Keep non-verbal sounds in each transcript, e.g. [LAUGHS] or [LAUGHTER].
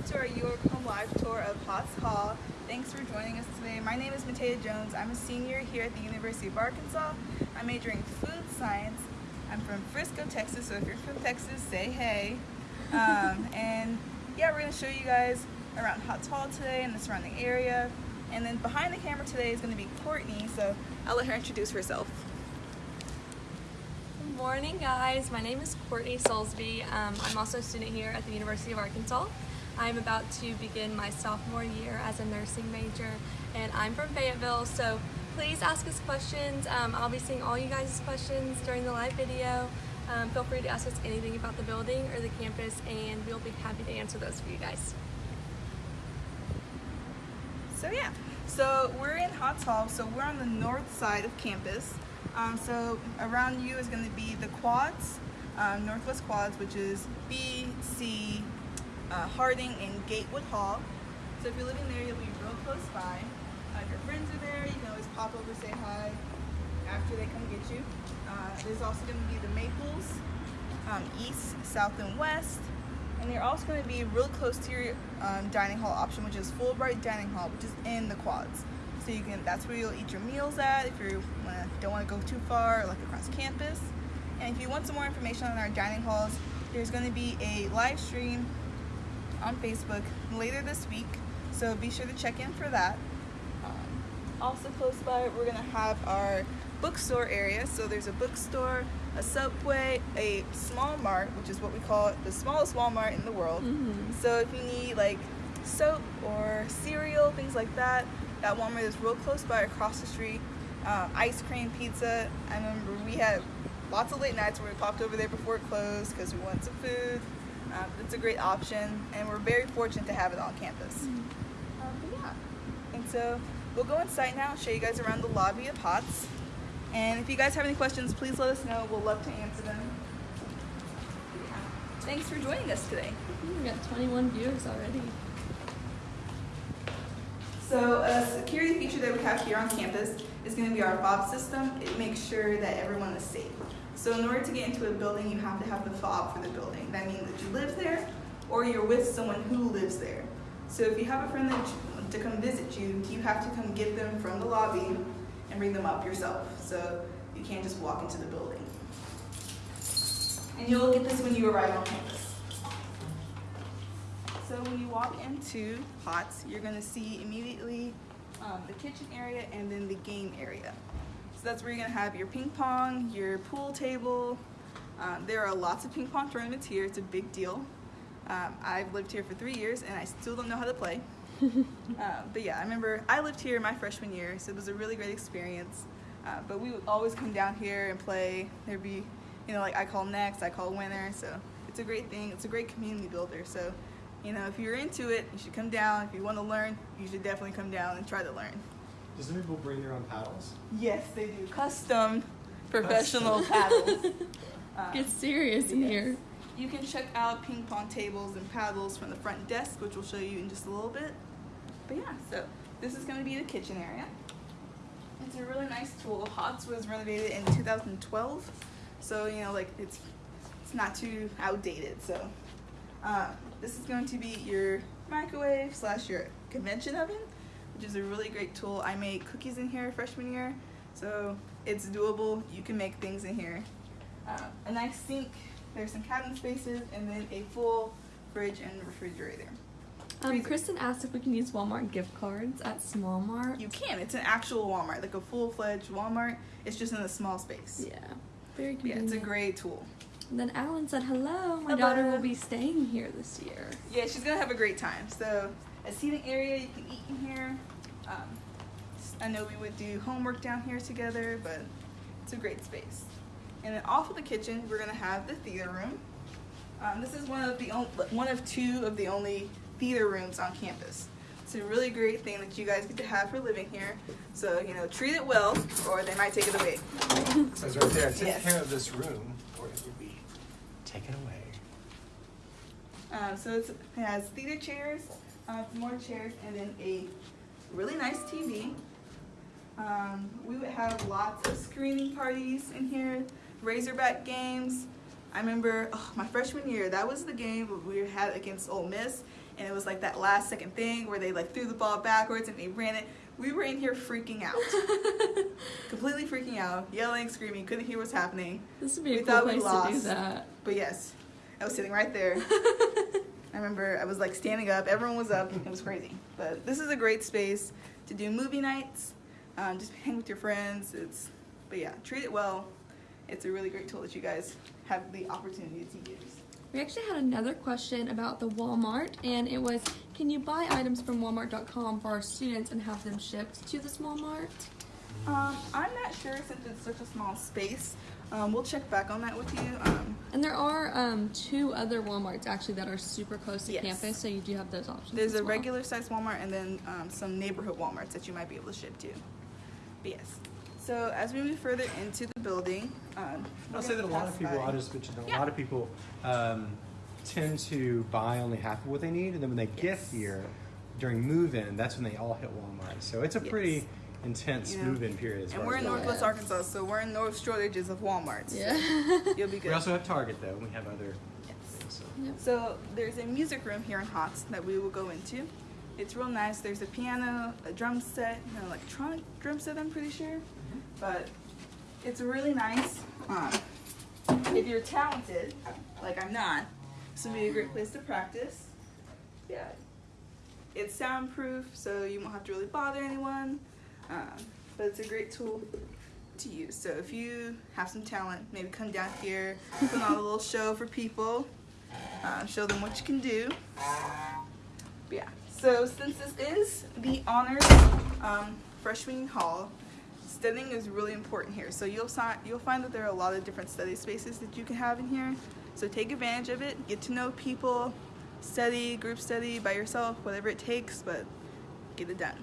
welcome to our York Home Live tour of Hotz Hall. Thanks for joining us today. My name is Matea Jones. I'm a senior here at the University of Arkansas. I'm majoring in food science. I'm from Frisco, Texas, so if you're from Texas, say hey. Um, [LAUGHS] and yeah, we're going to show you guys around Hotz Hall today and the surrounding area. And then behind the camera today is going to be Courtney, so I'll let her introduce herself. Good morning guys, my name is Courtney Soulsby. Um, I'm also a student here at the University of Arkansas. I'm about to begin my sophomore year as a nursing major and I'm from Fayetteville so please ask us questions. Um, I'll be seeing all you guys' questions during the live video. Um, feel free to ask us anything about the building or the campus and we'll be happy to answer those for you guys. So yeah, so we're in Hotz Hall, so we're on the north side of campus. Um, so around you is going to be the quads, um, Northwest Quads, which is B, C, uh, Harding, and Gatewood Hall. So if you're living there, you'll be real close by. Uh, if your friends are there, you can always pop over, say hi after they come get you. Uh, there's also going to be the Maples, um, east, south, and west. And they're also going to be real close to your um, dining hall option, which is Fulbright Dining Hall, which is in the quads. So you can that's where you'll eat your meals at if you wanna, don't want to go too far, like across campus. And if you want some more information on our dining halls, there's going to be a live stream on Facebook later this week. So be sure to check in for that. Um, also close by, we're going to have our bookstore area. So there's a bookstore, a Subway, a small mart, which is what we call the smallest Walmart in the world. Mm -hmm. So if you need like soap or cereal, things like that, that Walmart is real close by across the street. Um, ice cream, pizza. I remember we had lots of late nights where we popped over there before it closed because we wanted some food. Um, it's a great option and we're very fortunate to have it on campus. Mm -hmm. um, but yeah, and so we'll go inside now and show you guys around the lobby of Hotz. And if you guys have any questions, please let us know. We'll love to answer them. Yeah. Thanks for joining us today. We got 21 viewers already. So a security feature that we have here on campus is going to be our fob system. It makes sure that everyone is safe. So in order to get into a building, you have to have the fob for the building. That means that you live there or you're with someone who lives there. So if you have a friend that to come visit you, you have to come get them from the lobby and bring them up yourself. So you can't just walk into the building. And you'll get this when you arrive on campus. So when you walk into Hotz, you're gonna see immediately um, the kitchen area and then the game area. So that's where you're gonna have your ping pong, your pool table. Um, there are lots of ping pong tournaments here. It's a big deal. Um, I've lived here for three years and I still don't know how to play. um, [LAUGHS] but yeah, I remember I lived here my freshman year, so it was a really great experience. Uh, but we would always come down here and play. There'd be, you know, like I call next, I call winner. So it's a great thing. It's a great community builder. So you know, if you're into it, you should come down. If you want to learn, you should definitely come down and try to learn. Do some people bring their own paddles? Yes, they do. Custom professional paddles. Um, [LAUGHS] Get serious in yes. here. You can check out ping pong tables and paddles from the front desk, which we'll show you in just a little bit. But yeah, so this is going to be the kitchen area. It's a really nice tool. Hotz was renovated in 2012, so you know, like it's it's not too outdated. So uh, this is going to be your microwave slash your convection oven, which is a really great tool. I made cookies in here freshman year, so it's doable. You can make things in here. Uh, a nice sink, there's some cabinet spaces, and then a full fridge and refrigerator. Um, Kristen asked if we can use Walmart gift cards at Small Mart. You can. It's an actual Walmart, like a full-fledged Walmart. It's just in a small space. Yeah, very convenient. Yeah, it's a great tool. And then Alan said, hello, my hello. daughter will be staying here this year. Yeah, she's going to have a great time. So a seating area, you can eat in here. Um, I know we would do homework down here together, but it's a great space. And then off of the kitchen, we're going to have the theater room. Um, this is one of the one of two of the only theater rooms on campus. It's a really great thing that you guys get to have for living here. So, you know, treat it well, or they might take it away. So it's right there. Take yes. care of this room, or it will be taken away. Uh, so it has theater chairs, uh, more chairs, and then a really nice TV. Um, we would have lots of screening parties in here, Razorback games. I remember oh, my freshman year, that was the game we had against Ole Miss, and it was like that last second thing where they like threw the ball backwards and they ran it. We were in here freaking out, [LAUGHS] completely freaking out, yelling, screaming, couldn't hear what's happening. This would be We a cool thought we place to do lost. that. But yes, I was sitting right there. [LAUGHS] I remember I was like standing up, everyone was up, it was crazy. But this is a great space to do movie nights, um, just hang with your friends. It's, but yeah, treat it well. It's a really great tool that you guys have the opportunity to use. We actually had another question about the Walmart, and it was, can you buy items from Walmart.com for our students and have them shipped to this Walmart? Um, I'm not sure since it's such a small space. Um, we'll check back on that with you. Um, And there are um, two other Walmarts actually that are super close to Yes. campus, so you do have those options. there's as a well. regular size Walmart and then um, some neighborhood Walmarts that you might be able to ship to. But yes. So as we move further into the building, um, I'll say that a gonna lot of people, by- I'll just mention that a lot of people um, tend to buy only half of what they need, and then when they get here during move-in, that's when they all hit Walmart. So it's a Yes. pretty intense You know, move-in period. As And we're in Walmart. Northwest Arkansas, so we're in no shortages of Walmarts. Yeah. [LAUGHS] You'll be good. We also have Target though. and We have other Yes. things. So. Yep. So there's a music room here in Hotz that we will go into. It's real nice. There's a piano, a drum set, an electronic drum set, I'm pretty sure. But it's really nice. Um, if you're talented, like I'm not, this would be a great place to practice. Yeah. It's soundproof, so you won't have to really bother anyone. Um, but it's a great tool to use. So if you have some talent, maybe come down here, put on a little show for people, uh, show them what you can do. But yeah. So since this is the honors um, freshman hall, studying is really important here. So you'll you'll find that there are a lot of different study spaces that you can have in here. So take advantage of it. Get to know people. Study, group study by yourself, whatever it takes, but get it done.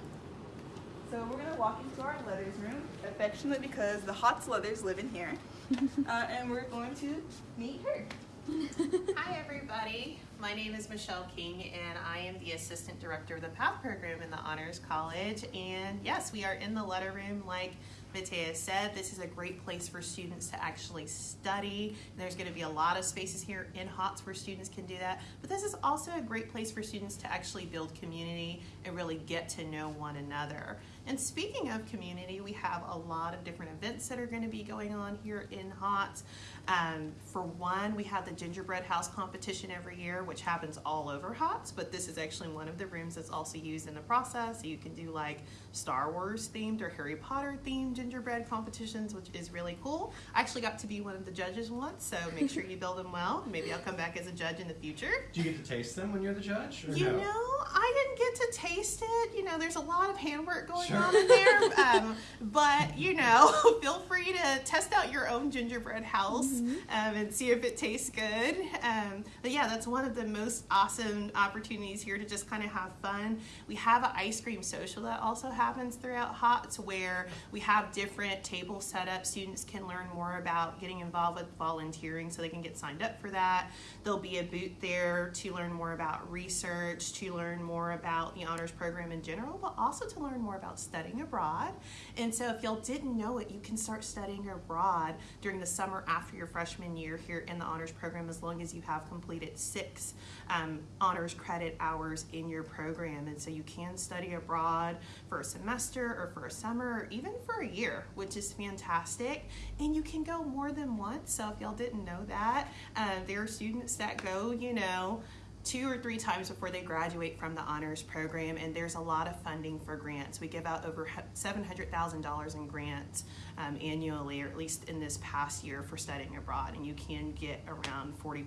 So we're gonna walk into our leathers room, affectionate because the Hotz leathers live in here, [LAUGHS] uh, and we're going to meet her. [LAUGHS] Hi, everybody. My name is Michelle King, and I am the Assistant Director of the PATH program in the Honors College. And yes, we are in the letter room, like Matea said. This is a great place for students to actually study. There's going to be a lot of spaces here in Hotz where students can do that. But this is also a great place for students to actually build community and really get to know one another. And speaking of community, we have a lot of different events that are going to be going on here in Hotz. Um, for one, we have the gingerbread house competition every year, which happens all over Hotz, but this is actually one of the rooms that's also used in the process. So you can do like Star Wars themed or Harry Potter themed gingerbread competitions, which is really cool. I actually got to be one of the judges once, so make sure you [LAUGHS] build them well. Maybe I'll come back as a judge in the future. Do you get to taste them when you're the judge? Or You no? know, I didn't get to taste it. You know, there's a lot of handwork going Sure. on in there. [LAUGHS] Um, but, you know, [LAUGHS] feel free to test out your own gingerbread house um, and see if it tastes good. Um, but yeah, that's one of the most awesome opportunities here to just kind of have fun. We have an ice cream social that also happens throughout Hotz where we have different table setups. Students can learn more about getting involved with volunteering so they can get signed up for that. There'll be a booth there to learn more about research, to learn more about the honors program in general, but also to learn more about studying abroad. And so, if y'all didn't know it, you can start studying abroad during the summer after your freshman year here in the honors program as long as you have completed six um, honors credit hours in your program. And so, you can study abroad for a semester or for a summer or even for a year, which is fantastic. And you can go more than once. So, if y'all didn't know that, uh, there are students that go, you know, two or three times before they graduate from the honors program and there's a lot of funding for grants. We give out over $700000 in grants um, annually or at least in this past year for studying abroad and you can get around 40%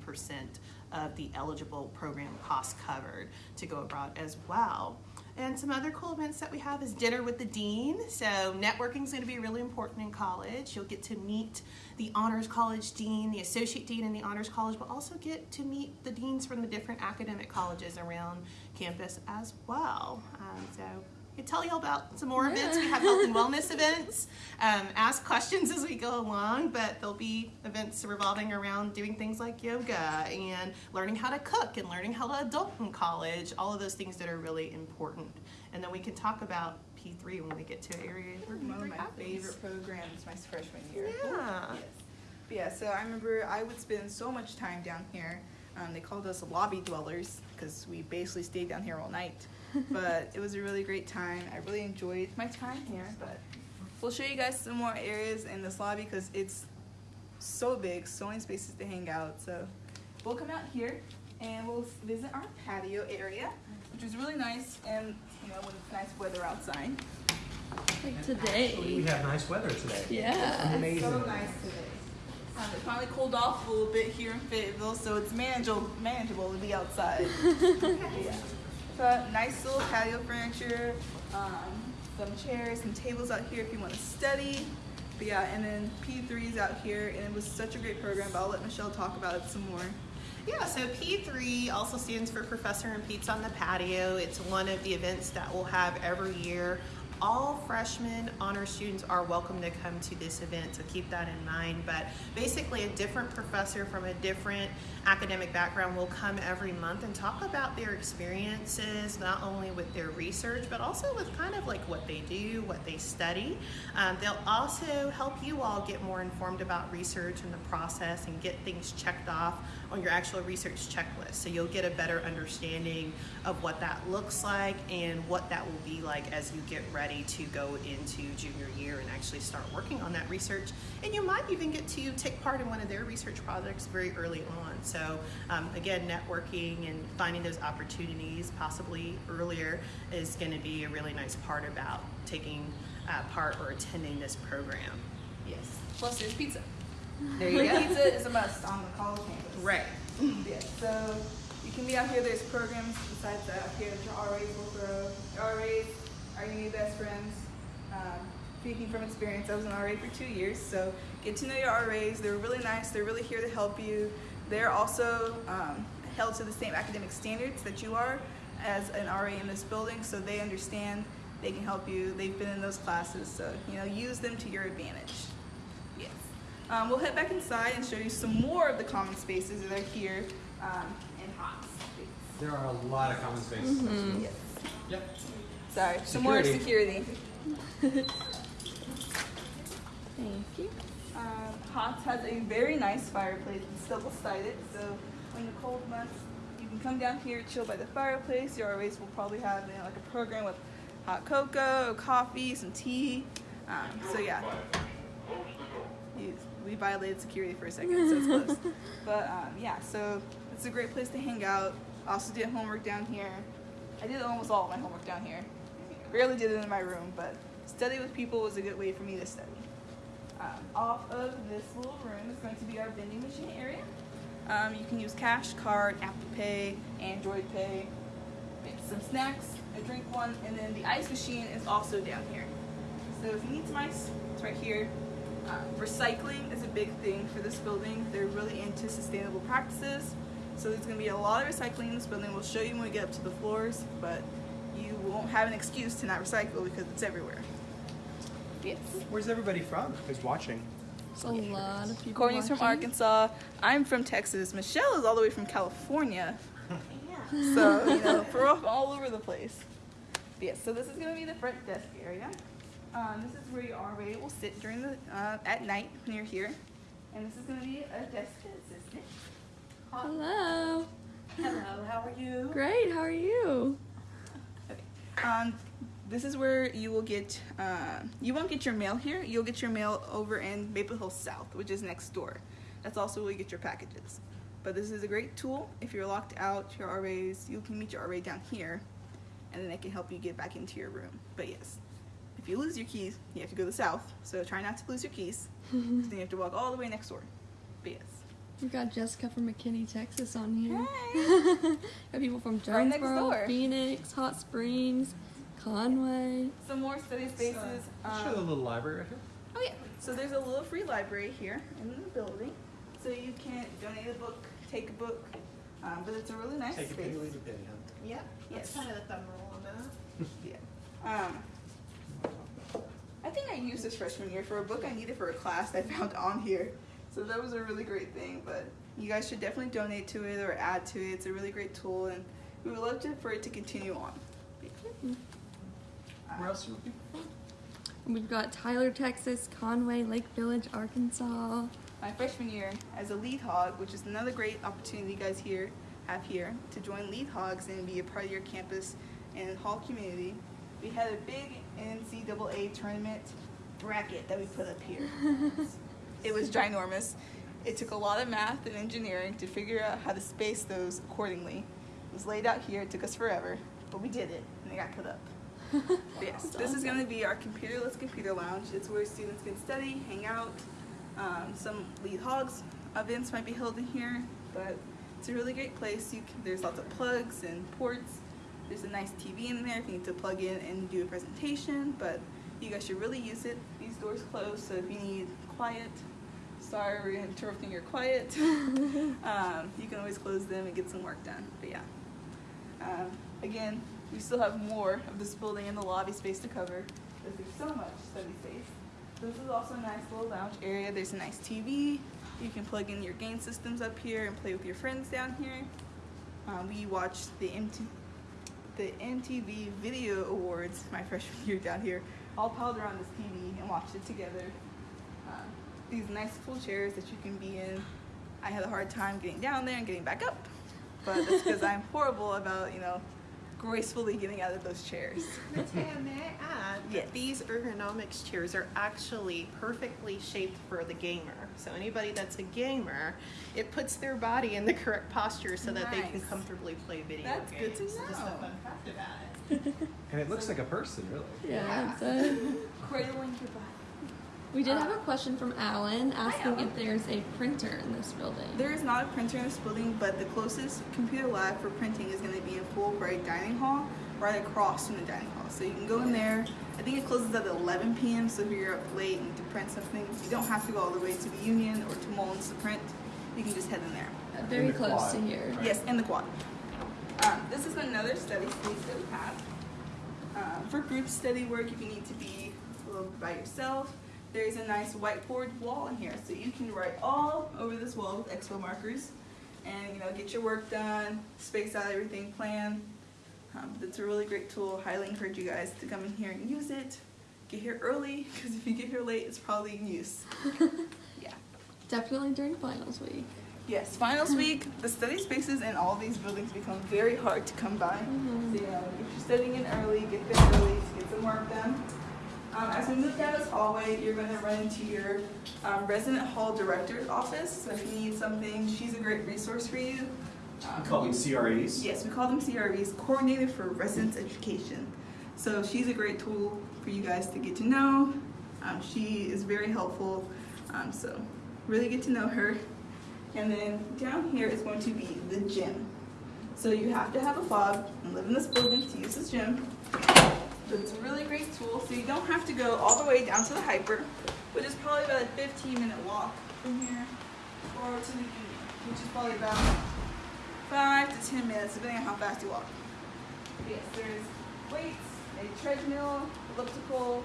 of the eligible program costs covered to go abroad as well and some other cool events that we have is dinner with the dean. So networking is going to be really important in college. You'll get to meet the honors college dean, the associate dean in the honors college, but also get to meet the deans from the different academic colleges around campus as well. Um, so I tell you about some more events. We have health and wellness [LAUGHS] events. Um, ask questions as we go along, but there'll be events revolving around doing things like yoga and learning how to cook and learning how to adult in college. All of those things that are really important. And then we can talk about P3 when we get to where One of my happens. favorite programs my freshman year. Yeah. Yes. Yeah, so I remember I would spend so much time down here. Um, they called us lobby dwellers because we basically stayed down here all night. But it was a really great time. I really enjoyed my time here. But we'll show you guys some more areas in this lobby because it's so big, so many spaces to hang out. So we'll come out here and we'll visit our patio area, which is really nice and you know when it's nice weather outside. Like Actually, we have nice weather today. Yeah. It's Amazing. so nice today. Um, it finally cooled off a little bit here in Fayetteville, so it's manageable manageable to be outside. [LAUGHS] yeah. So nice little patio furniture, um, some chairs, some tables out here if you want to study. But yeah, and then P3 is out here, and it was such a great program. But I'll let Michelle talk about it some more. Yeah, so P3 also stands for Professor and Pete's on the Patio. It's one of the events that we'll have every year. All freshmen honor students are welcome to come to this event, so keep that in mind. But basically, a different professor from a different academic background will come every month and talk about their experiences, not only with their research, but also with kind of like what they do, what they study. Um, they'll also help you all get more informed about research and the process and get things checked off on your actual research checklist. So you'll get a better understanding of what that looks like and what that will be like as you get ready to go into junior year and actually start working on that research. And you might even get to take part in one of their research projects very early on. So um, again, networking and finding those opportunities possibly earlier is going to be a really nice part about taking uh, part or attending this program. Yes. Plus, there's pizza. There you go. pizza is a must on the college campus. Right. [LAUGHS] Yeah, so you can be out here. There's programs besides that out here that your RAs will throw. Your RAs are your new best friends. Um, speaking from experience, I was an RA for two years, so get to know your RAs. They're really nice. They're really here to help you. They're also um, held to the same academic standards that you are as an RA in this building, so they understand. They can help you. They've been in those classes, so you know use them to your advantage. Yes. Um, we'll head back inside and show you some more of the common spaces that are here um, in Hotz. There are a lot of common spaces. Yes. Yep. Sorry, some more Security. security. Thank you. Um, Hotz has a very nice fireplace. It's double sided, so in the cold months, you can come down here, chill by the fireplace. Your RAs will probably have you know, like a program with hot cocoa, coffee, some tea. Um, so yeah, You- we violated security for a second, so it's close. [LAUGHS] but um, yeah, so it's a great place to hang out. Also did homework down here. I did almost all of my homework down here. Rarely did it in my room, but study with people was a good way for me to study. Um, off of this little room is going to be our vending machine area. Um, you can use cash, card, Apple Pay, Android Pay, get some snacks, a drink one, and then the ice machine is also down here. So if you need some ice, it's right here. Uh, recycling is a big thing for this building. They're really into sustainable practices. So there's going to be a lot of recycling in this building. We'll show you when we get up to the floors, but you won't have an excuse to not recycle because it's everywhere. Yes. Where's everybody from who's watching? There's a lot of people. Courtney's from. Arkansas. I'm from Texas. Michelle is all the way from California. Yeah. So, you know, [LAUGHS] we're all over the place. But yes, so this is going to be the front desk area. Um, this is where your RA will sit during the, uh, at night when you're here. And this is going to be a desk assistant. Hello. Hello, how are you? Great. How are you? Um, this is where you will get, uh, you won't get your mail here. You'll get your mail over in Maple Hill South, which is next door. That's also where you get your packages. But this is a great tool. If you're locked out, your RAs, you can meet your RA down here, and then they can help you get back into your room. But yes, if you lose your keys, you have to go to the south. So try not to lose your keys. 'cause then you have to walk all the way next door. But yes. We've got Jessica from McKinney, Texas on here. Hey. [LAUGHS] got people from Right Jonesboro, door. Phoenix, Hot Springs, Conway. Some more study spaces. Let's show the Um, little library right here. Oh yeah. So there's a little free library here in the building. So you can donate a book, take a book. Um, but it's a really nice Take a space. penny, leave a penny, huh? Yep. Yes. Kind of the thumb rule on that. Yeah. Um, I think I used this freshman year for a book I needed for a class that I found on here. So that was a really great thing. But you guys should definitely donate to it or add to it. It's a really great tool, and we would love to, for it to continue on. Where else are we? We've got Tyler, Texas, Conway, Lake Village, Arkansas. my freshman year as a lead hog, which is another great opportunity you guys here have here to join lead hogs and be a part of your campus and hall community. We had a big NCAA tournament bracket that we put up here. [LAUGHS] it was ginormous. It took a lot of math and engineering to figure out how to space those accordingly. It was laid out here. It took us forever, but we did it, and it got put up. [LAUGHS] Yes, this is going to be our computerless computer lounge. It's where students can study, hang out. Um, some lead hogs events might be held in here, but it's a really great place. You can, there's lots of plugs and ports. There's a nice TV in there if you need to plug in and do a presentation, but you guys should really use it. These doors close, so if you need quiet, sorry we're interrupting your quiet, [LAUGHS] [LAUGHS] um, you can always close them and get some work done. But yeah. Um, again, we still have more of this building and the lobby space to cover. Because there's so much study space. This is also a nice little lounge area. There's a nice TV. You can plug in your game systems up here and play with your friends down here. Um, we watched the MT, the MTV Video Awards my freshman year down here, all piled around this TV and watched it together. Um, these nice full chairs that you can be in. I had a hard time getting down there and getting back up, but that's because I'm [LAUGHS] horrible about you know gracefully getting out of those chairs. [LAUGHS] Matea, may I add Yes. that these ergonomics chairs are actually perfectly shaped for the gamer. So anybody that's a gamer, it puts their body in the correct posture so that they can comfortably play video That's good games. to Just a know. fun fact about it. And it looks like a person, really. Yeah. it's [LAUGHS] a- [LAUGHS] Cradling your body. We did have a question from Alan asking if there's a printer in this building. There is not a printer in this building, but the closest computer lab for printing is going to be in Fulbright Dining Hall, right across from the dining hall. So you can go in there. I think it closes at 11 p.m. So if you're up late and need to print something, you don't have to go all the way to the Union or to Mullins to print. You can just head in there. Uh, Very the close quad. to here. Yes, in the quad. Um, this is another study space that we have. Um, for group study work, if you need to be a little by yourself, there's a nice whiteboard wall in here. So you can write all over this wall with expo markers and you know get your work done, space out everything, plan. Um, it's a really great tool. Highly encourage you guys to come in here and use it. Get here early [LAUGHS] because if you get here late, it's probably in use. [LAUGHS] yeah. Definitely during finals week. Yes, finals week, the study spaces in all these buildings become very hard to come by. So, you know, if you're studying in early, get there early to get some work done. Um, as we move down this hallway, you're going to run into your um, resident hall director's office. So if you need something, she's a great resource for you. Um, We call them CREs. Yes, we call them CREs, Coordinator for Residence Education. So she's a great tool for you guys to get to know. Um, she is very helpful. Um, so really get to know her. And then down here is going to be the gym. So you have to have a fob and live in this building to use this gym. But it's a really great tool, so you don't have to go all the way down to the HPER, which is probably about a 15 minute walk from here, or to the union, which is probably about five to 10 minutes, depending on how fast you walk. Yes, there's weights, a treadmill, elliptical.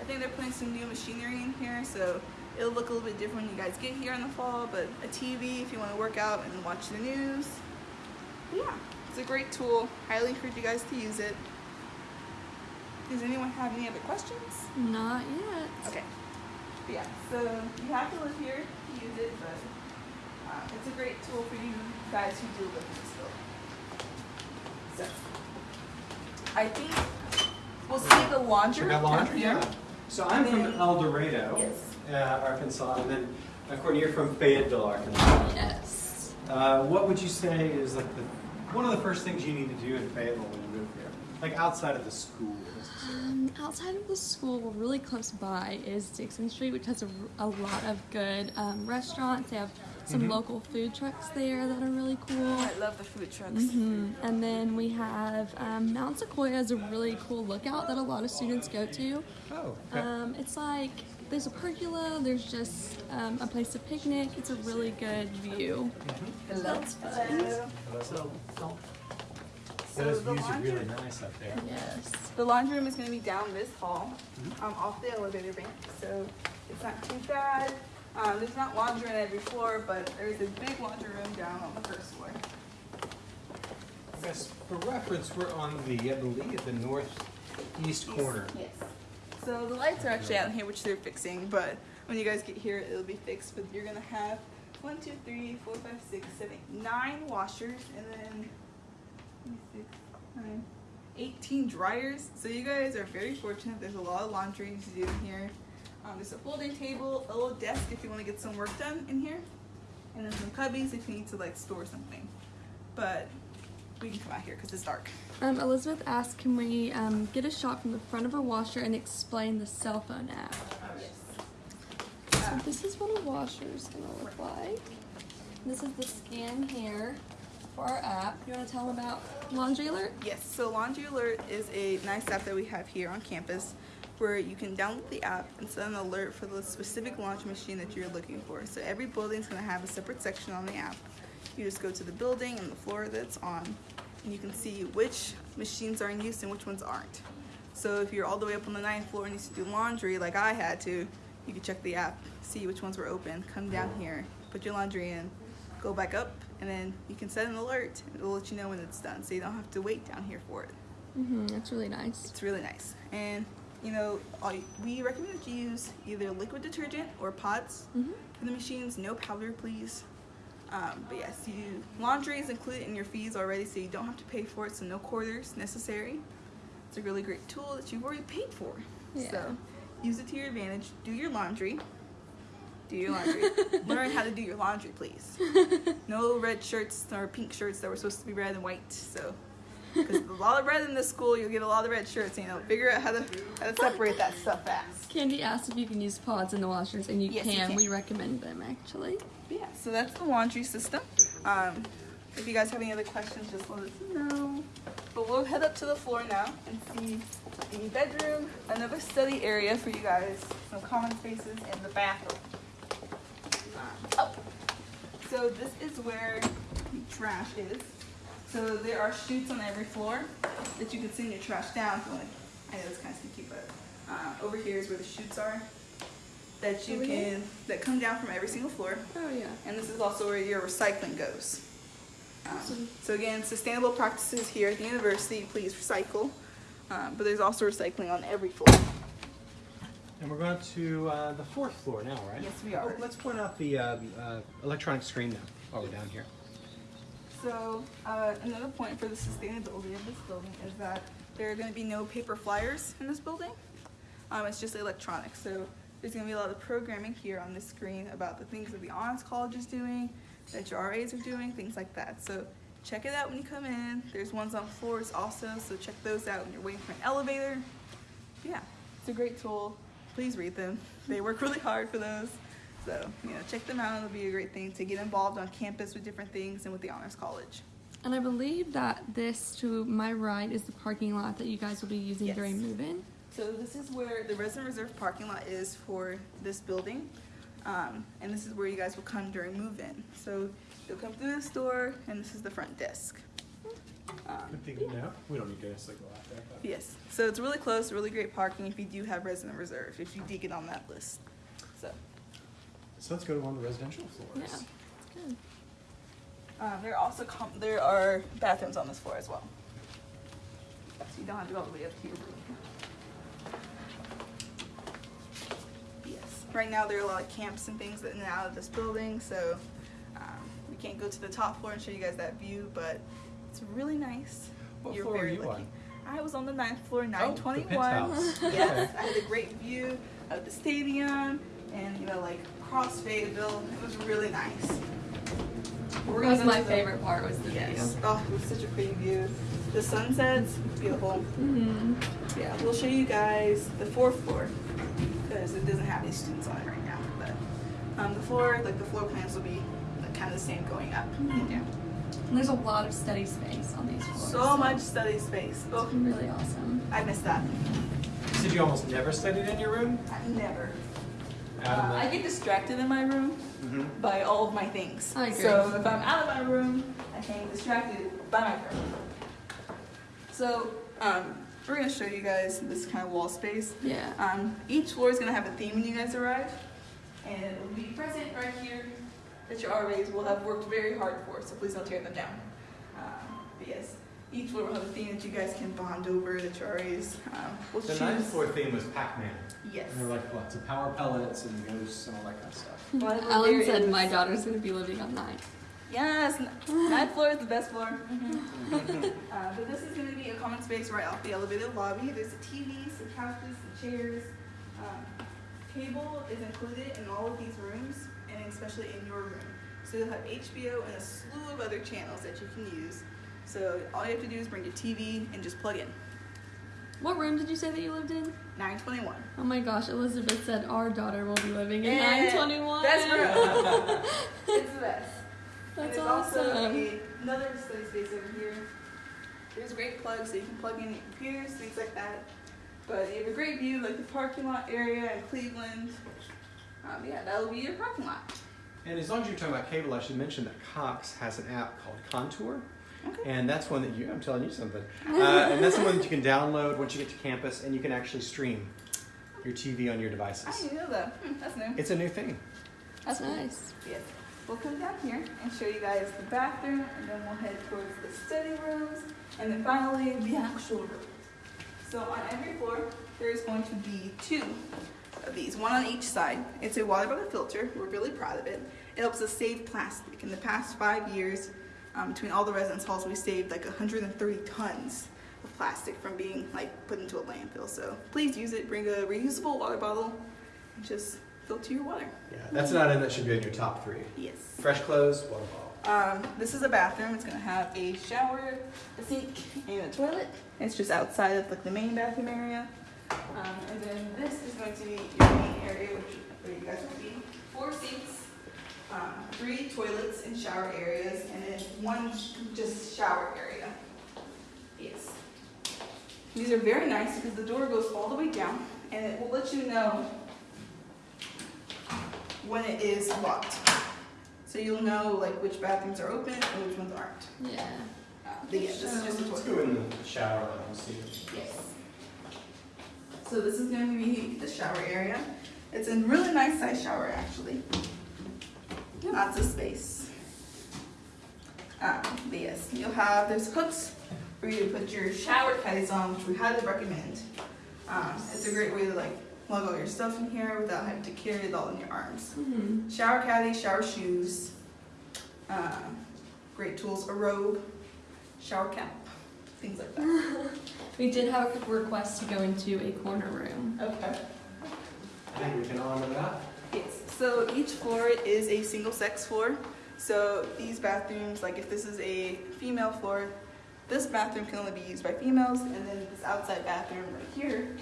I think they're putting some new machinery in here, so it'll look a little bit different when you guys get here in the fall. But a TV if you want to work out and watch the news. Yeah, it's a great tool. Highly encourage you guys to use it. Does anyone have any other questions? Not yet. Okay. But yeah, so you have to live here to use it, but uh, it's a great tool for you guys who do live in this building. So, I think we'll see the laundry. Check out laundry, here. yeah. So I'm from El Dorado, Yes. uh, Arkansas, and then uh, Courtney, you're from Fayetteville, Arkansas. Yes. Uh, what would you say is like the, one of the first things you need to do in Fayetteville when you move here? Like outside of the school, necessarily. Um, outside of the school, really close by is Dickson Street, which has a, a lot of good um, restaurants. They have some Mhm. local food trucks there that are really cool. I love the food trucks. hmm And then we have um, Mount Sequoia is a really cool lookout that a lot of students go to. Oh, okay. Um, it's like there's a pergola, there's just um, a place to picnic. It's a really good view. That's fun. So, Those the views are laundry, really nice up there. Yes. the laundry room is going to be down this hall, um, off the elevator bank, so it's not too bad. Um, there's not laundry on every floor, but there's a big laundry room down on the first floor. Guess for reference, we're on the, I believe, the northeast corner. Yes. So the lights are actually out here, which they're fixing, but when you guys get here, it'll be fixed. But you're gonna have one, two, three, four, five, six, seven, nine washers, and then six, nine, 18 dryers. So you guys are very fortunate. There's a lot of laundry to do in here. Um, there's a folding table, a little desk if you want to get some work done in here, and then some cubbies if you need to like store something. But we can come out here because it's dark. Um, Elizabeth asked, can we um, get a shot from the front of her washer and explain the cell phone app? So this is what a washer is gonna look like. This is the scan here for our app. You wanna tell them about Laundry Alert? Yes, so Laundry Alert is a nice app that we have here on campus where you can download the app and set an alert for the specific laundry machine that you're looking for. So every building is going to have a separate section on the app. You just go to the building and the floor that's on, and you can see which machines are in use and which ones aren't. So if you're all the way up on the ninth floor and you need to do laundry like I had to, you can check the app, see which ones were open, come down here, put your laundry in, go back up, and then you can set an alert. And it'll let you know when it's done, so you don't have to wait down here for it. Mm-hmm, that's really nice. It's really nice. And you know, all, we recommend that you use either liquid detergent or pods Mm-hmm. for the machines. No powder, please. Um, but yes, you laundry is included in your fees already, so you don't have to pay for it. So no quarters necessary. It's a really great tool that you've already paid for. Yeah. So use it to your advantage. Do your laundry. Do your laundry. [LAUGHS] Learn how to do your laundry, please. [LAUGHS] No red shirts or pink shirts that were supposed to be red and white. So because a lot of red in this school, you'll get a lot of red shirts. You know, figure out how to how to separate that stuff fast. Candy asked if you can use pods in the washers, and you, Yes, you can. can. We recommend them actually. But yeah, so that's the laundry system. Um, if you guys have any other questions, just let us know. But we'll head up to the floor now and see the bedroom, another study area for you guys, some common spaces, and the bathroom. Um. So this is where the trash is. So there are chutes on every floor that you can send your trash down. You I know it's kind of sneaky, but uh, over here is where the chutes are that you Over can here? that come down from every single floor. Oh yeah. And this is also where your recycling goes. Um, Awesome. so again, sustainable practices here at the university. Please recycle. Um, but there's also recycling on every floor. And we're going to uh, the fourth floor now, right? Yes, we are. Oh, let's point out the uh, uh, electronic screen now while we're down here. So uh, another point for the sustainability of this building is that there are going to be no paper flyers in this building. Um, it's just electronic. So there's going to be a lot of programming here on this screen about the things that the Honors College is doing, that your RAs are doing, things like that. So check it out when you come in. There's ones on floors also, so check those out when you're waiting for an elevator. Yeah, it's a great tool. Please read them. They work really hard for those. So, you know, check them out. It'll be a great thing to get involved on campus with different things and with the Honors College. And I believe that this to my right is the parking lot that you guys will be using Yes. during move-in. So this is where the resident reserve parking lot is for this building. Um, and this is where you guys will come during move-in. So you'll come through this door and this is the front desk. Um, Good thing to know. We don't need to necessarily go out there. But. yes, so it's really close, really great parking if you do have resident reserve, if you did get on that list. So, So let's go to one of the residential Yeah. floors. Good. um, there are also com- there are bathrooms on this floor as well. So you don't have to go all the way up to your room. Yes. Right now there are a lot of camps and things in and out of this building, so um, we can't go to the top floor and show you guys that view, but it's really nice. What You're floor were very you lucky. on? I was on the ninth floor, Oh, the 921. penthouse. yes, I had a great view of the stadium and you know like across Fayetteville. It was really nice. We're That was my to the- favorite part was the Yes. view. Oh, it was such a pretty view. The sunsets, beautiful. Mm-hmm. Yeah, we'll show you guys the fourth floor because it doesn't have any students on it right now. But um, the floor, like the floor plans, will be like, kind of the same going up and down. And there's a lot of study space on these floors. So much study space. Oh, It's really awesome. I missed that. You said you almost never studied in your room? I never. Uh, I get distracted in my room the. Mhm. by all of my things. I agree. So if I'm out of my room, I can get distracted by my room. So um, we're gonna show you guys this kind of wall space. Yeah. Um, each floor is gonna have a theme when you guys arrive, and it will be present right here that your RAs will have worked very hard for. So please don't tear them down. Um, but yes, each floor will have a theme that you guys can bond over. The Charis. Um, we'll The choose. ninth floor theme was Pac-Man. Yes. And there were like lots of power pellets and ghosts and all that kind of stuff. Well, I Alan said my daughter's gonna be living on nine. Yes, n- ninth floor is the best floor. [LAUGHS] [LAUGHS] uh, but this is going to be a common space right off the elevated lobby. There's a TV, some couches, some chairs. Um, cable is included in all of these rooms, and especially in your room. So you'll have HBO and a slew of other channels that you can use. So all you have to do is bring your TV and just plug in. What room did you say that you lived in? 921. Oh my gosh, Elizabeth said our daughter will be living in Yeah, 921. Best room. [LAUGHS] it's the best. And That's there's also awesome. a, another study space over here. There's a great plugs so you can plug in your computers, things like that. But you have a great view, like the parking lot area in Cleveland. Um, yeah, that'll be your parking lot. And as long as you're talking about cable, I should mention that Cox has an app called Contour. Okay. And that's one that you, I'm telling you something. [LAUGHS] Uh, and that's the one that you can download once you get to campus and you can actually stream your TV on your I devices. didn't know that. Hmm, that's new. It's a new thing. That's nice. Yes. We'll come down here and show you guys the bathroom, and then we'll head towards the study rooms, and then finally the actual room. So on every floor, there is going to be two of these, one on each side. It's a water bottle filter. We're really proud of it. It helps us save plastic. In the past five years, um, between all the residence halls, we saved like 130 tons of plastic from being like put into a landfill. So please use it. Bring a reusable water bottle and just filter your water. Yeah, that's an item that should be in your top three. Yes. Fresh clothes, water bottle. Um, this is a bathroom. It's gonna have a shower, a sink, and a toilet. It's just outside of like the main bathroom area. Um, and then this is going to be your main area, which where you guys will be. Four seats, um, three toilets and shower areas, and then one just shower area. Yes. These are very nice because the door goes all the way down, and it will let you know when it is locked. So you'll know like which bathrooms are open and which ones aren't. Yeah. Uh, but yeah, this is just a Let's go in the shower and see. Yes. So this is going to be the shower area. It's a really nice size shower actually. Lots of space. Um, but yes, you'll have there's hooks for you to put your shower caddies on, which we highly recommend. Um, it's a great way to like lug all your stuff in here without having to carry it all in your arms. hmm Shower caddy, shower shoes, um, great tools, a robe, shower cap, things like that. [LAUGHS] We did have a request to go into a corner room. Okay. I think we can honor that. Yes, so each floor is a single sex floor. So these bathrooms, like if this is a female floor, this bathroom can only be used by females, and then this outside bathroom right here,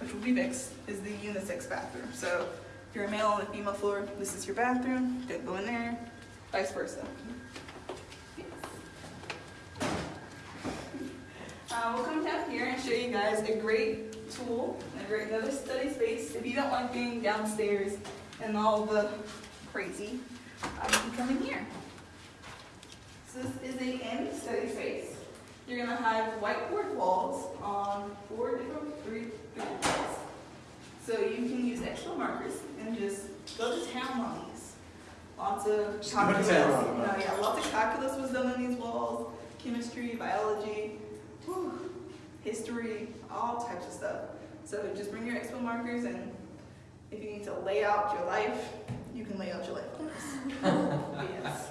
which will be mixed, is the unisex bathroom. So if you're a male on the female floor, this is your bathroom, don't go in there, vice versa. Uh, we'll come down here and show you guys a great tool, a great another study space. If you don't like being downstairs and all the crazy, uh, you can come in here. So this is a end study space. You're gonna have whiteboard walls on four different, three different walls. So you can use extra markers and just go to town on these. Lots of to calculus. town on them, No, yeah, lots of calculus was done on these walls. Chemistry, biology, whew, history, all types of stuff. So just bring your expo markers and if you need to lay out your life, you can lay out your life on this. [LAUGHS] yes.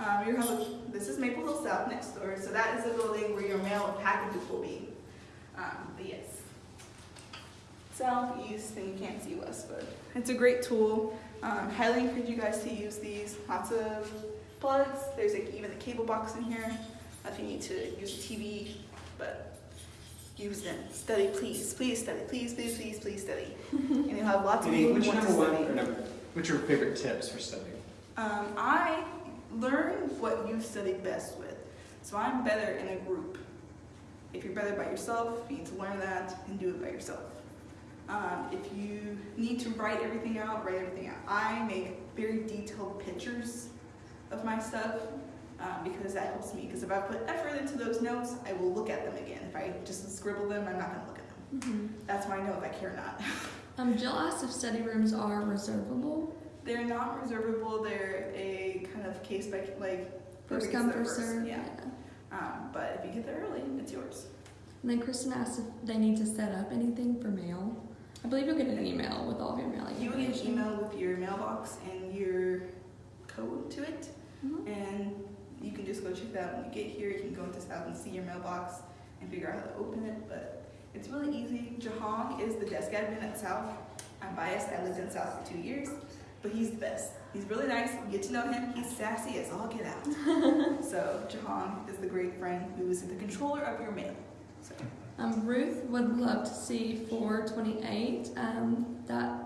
Um, you have a, this is Maple Hill South next door, so that is the building where your mail and packages will be. Um, but yes. Southeast, and you can't see west, but it's a great tool. Um, highly encourage you guys to use these. Lots of plugs. There's like even a cable box in here if you need to use a TV, but use them. Study, please, please study, please, please, please, please study. [LAUGHS] and you'll have lots of Any, people what's who your want to number one, study. or number, what's your favorite tips for studying? Um, I learn what you study best with. So I'm better in a group. If you're better by yourself, you need to learn that and do it by yourself. Um, if you need to write everything out, write everything out. I make very detailed pictures of my stuff um, because that helps me. Because if I put effort into those notes, I will look at them again. If I just scribble them, I'm not going to look at them. hmm That's why I know if I care or not. [LAUGHS] Um, Jill asked if study rooms are reservable. They're not reservable. They're a kind of case by like First come, first serve. Yeah. Um, but if you get there early, it's yours. And then Kristen asked if they need to set up anything for mail. I believe you'll get an email with all of your mailing You will get an email with your mailbox and your code to it, Mhm. and you can just go check that out when you get here. You can go into South and see your mailbox and figure out how to open it. But it's really easy. Jahong is the desk admin at South. I'm biased. I lived in South for two years, but he's the best. He's really nice. You get to know him. He's sassy as all get out. [LAUGHS] so Jahong is the great friend who is the controller of your mail. So Um, Ruth would love to see 428. Um, that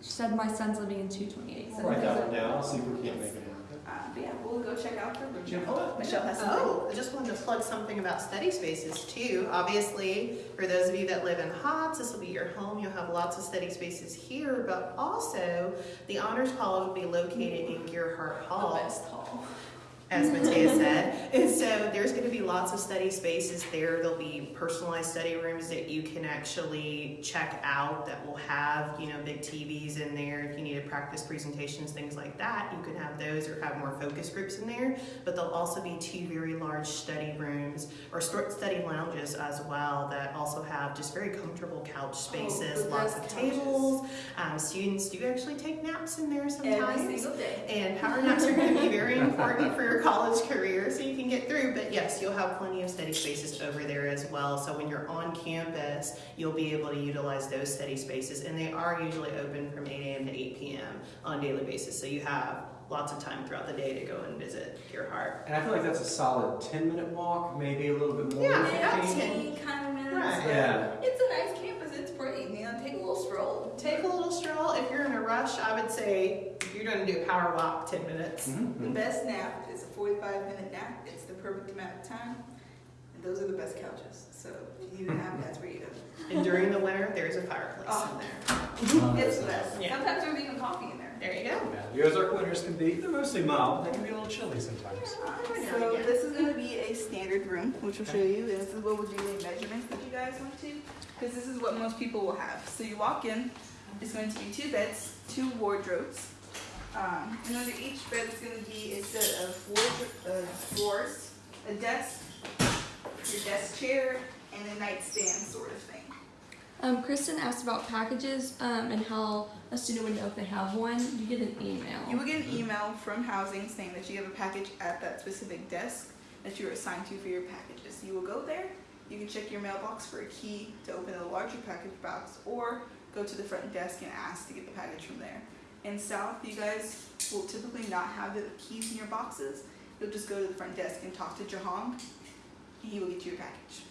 she said my son's living in 228. We'll write that one down, I'll see if we can't make it happen. Uh, but yeah, we'll go check out the room. Jim, hold on. Michelle has something. Oh, I just wanted to plug something about study spaces too. Obviously, for those of you that live in Hotz, this will be your home. You'll have lots of study spaces here, but also the Honors Hall will be located in Gearhart Hall. hall. As Matea said. And so there's going to be lots of study spaces there. There'll be personalized study rooms that you can actually check out that will have, you know, big TVs in there. If you need to practice presentations, things like that, you can have those or have more focus groups in there. But there'll also be two very large study rooms or study lounges as well that also have just very comfortable couch spaces, the lots of couches. tables. Um, students do actually take naps in there sometimes. Every single day. And power naps are going to be very important for your college career so you can get through. But yes, you'll have plenty of study spaces over there as well. So when you're on campus, you'll be able to utilize those study spaces. And they are usually open from 8 a.m. to 8 p.m. on a daily basis. So you have lots of time throughout the day to go and visit your heart. And I feel like that's a solid ten minute walk, maybe a little bit more Yeah, than yeah, fifteen. 10 kind of minutes. Right. Yeah. It's a nice campus. It's pretty. You know, take a little stroll. Take a little stroll. If you're in a rush, I would say if you're going to do a power walk, 10 minutes. The Mhm. best nap is a 45 minute nap. It's the perfect amount of time. And those are the best couches. So if you need a nap, that's where you go. And during the winter, there's a fireplace Oh. in there. Uh, it's the best. Yeah. Sometimes there's even coffee in there. There you go. Yeah, the Ozark winters can be, they're mostly mild, but they can be a little chilly sometimes. Every now So and again. this is going to be a standard room, which we'll show you. And this is what we'll do the measurements that you guys want to, because this is what most people will have. So you walk in, it's going to be two beds, two wardrobes, um, and under each bed is going to be a set of wardrobe uh, drawers, a desk, your desk chair, and a nightstand sort of thing. Um, Kristen asked about packages um, and how a student would know if they have one. You get an email. You will get an email from housing saying that you have a package at that specific desk that you are assigned to for your packages. You will go there, you can check your mailbox for a key to open a larger package box, or go to the front desk and ask to get the package from there. In South, you guys will typically not have the keys in your boxes. You'll just go to the front desk and talk to Jahong, he will get you your package.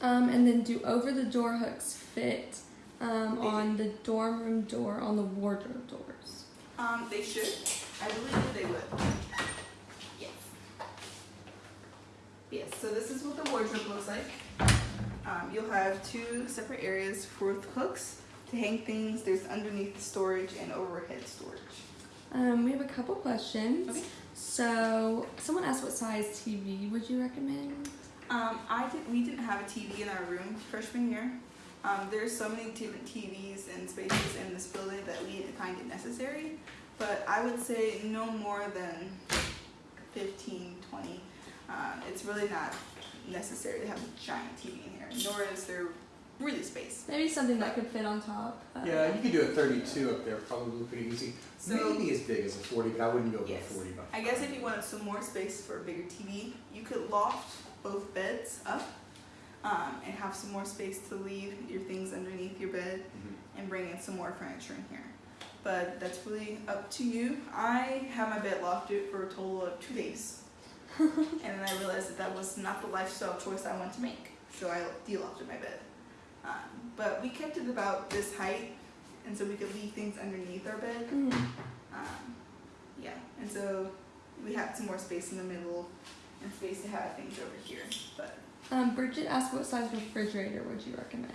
Um, and then do over the door hooks fit um, on the dorm room door on the wardrobe doors? Um, they should. I believe they would. Yes. Yes, so this is what the wardrobe looks like. Um, you'll have two separate areas for the hooks to hang things. There's underneath storage and overhead storage. Um, we have a couple questions. Okay. So, someone asked what size TV would you recommend? Um, I did, we didn't have a TV in our room freshman year. Um, there's so many different TVs and spaces in this building that we didn't find it necessary. But I would say no more than 15, 20. Um, it's really not necessary to have a giant TV in here, nor is there really space. Maybe something that could fit on top. Uh, Yeah, you could do a 32 up there, probably pretty easy. So- Maybe as big as a 40, but I wouldn't go above Yes. 40. But I guess if you wanted some more space for a bigger TV, you could loft both beds up um, and have some more space to leave your things underneath your bed Mhm. and bring in some more furniture in here. But that's really up to you. I had my bed lofted for a total of two days. [LAUGHS] and then I realized that that was not the lifestyle choice I wanted to make. So I de-lofted my bed. Um, but we kept it about this height, and so we could leave things underneath our bed. mm. Um, yeah, and so we had some more space in the middle and space to have things over here. But Um, Bridget asked what size refrigerator would you recommend?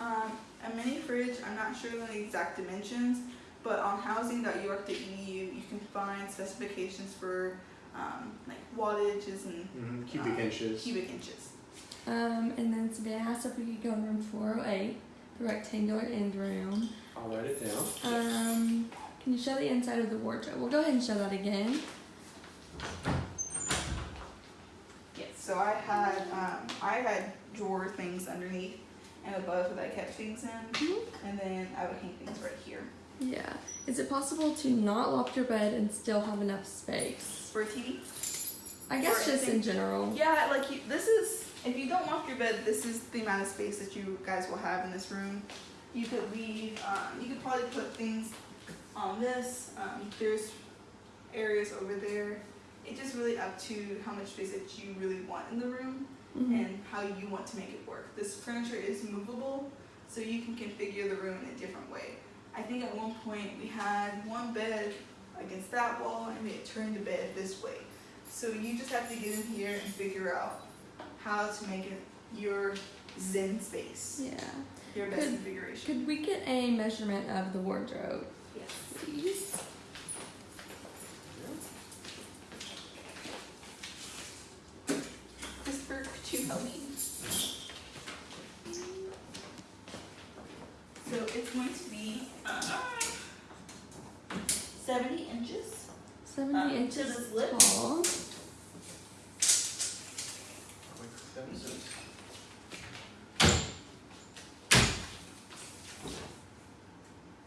um, a mini fridge, I'm not sure of the exact dimensions, but on housing.uark.edu you can find specifications for um, like wattages and Mhm, Cubic um, inches. Cubic inches. Um, and then Savannah asked if we could go in room 408, the rectangular end room. I'll write it down. Um, can you show the inside of the wardrobe? We'll go ahead and show that again. Yes. So So I had um, I had drawer things underneath and above that I kept things in, Mhm. and then I would hang things right here Yeah. Is it possible to not loft your bed and still have enough space? for a TV. I guess For just in general. Yeah, like you, this is if you don't loft your bed, this is the amount of space that you guys will have in this room. You could leave. Um, you could probably put things on this. Um, there's areas over there. It's just really up to how much space that you really want in the room Mhm. and how you want to make it work. This furniture is movable, so you can configure the room in a different way. I think at one point we had one bed against that wall and we had turned the bed this way. So you just have to get in here and figure out how to make it your zen space, Yeah. your best Could- configuration. Could we get a measurement of the wardrobe, Yes. please? Christopher, could you help me? So it's going to be uh, 70 inches. 70 Um, inches tall.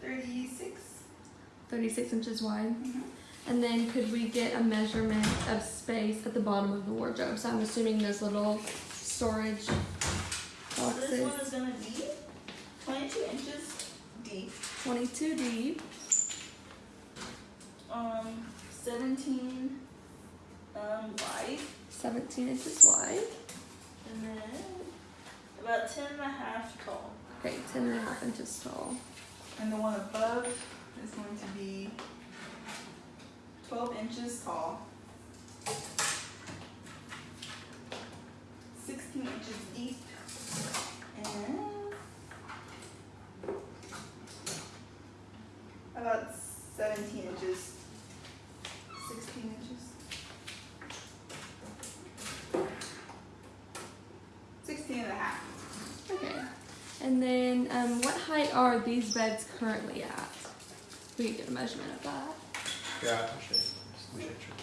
Thirty-six. 36 inches wide. Mm-hmm. And then could we get a measurement of space at the bottom of the wardrobe? So I'm assuming those little storage boxes. So this one is gonna be twenty-two inches deep, 22 deep. um, seventeen um, wide, 17 inches wide. and then about 10 and a half tall. Okay, 10 and a half inches tall. And the one above is going to be twelve inches tall. Sixteen inches deep. And about seventeen inches. Sixteen inches. Sixteen and a half. Okay. And then um, what height are these beds currently at? We can get a measurement of that. Yeah, I'll show you. Let me show you.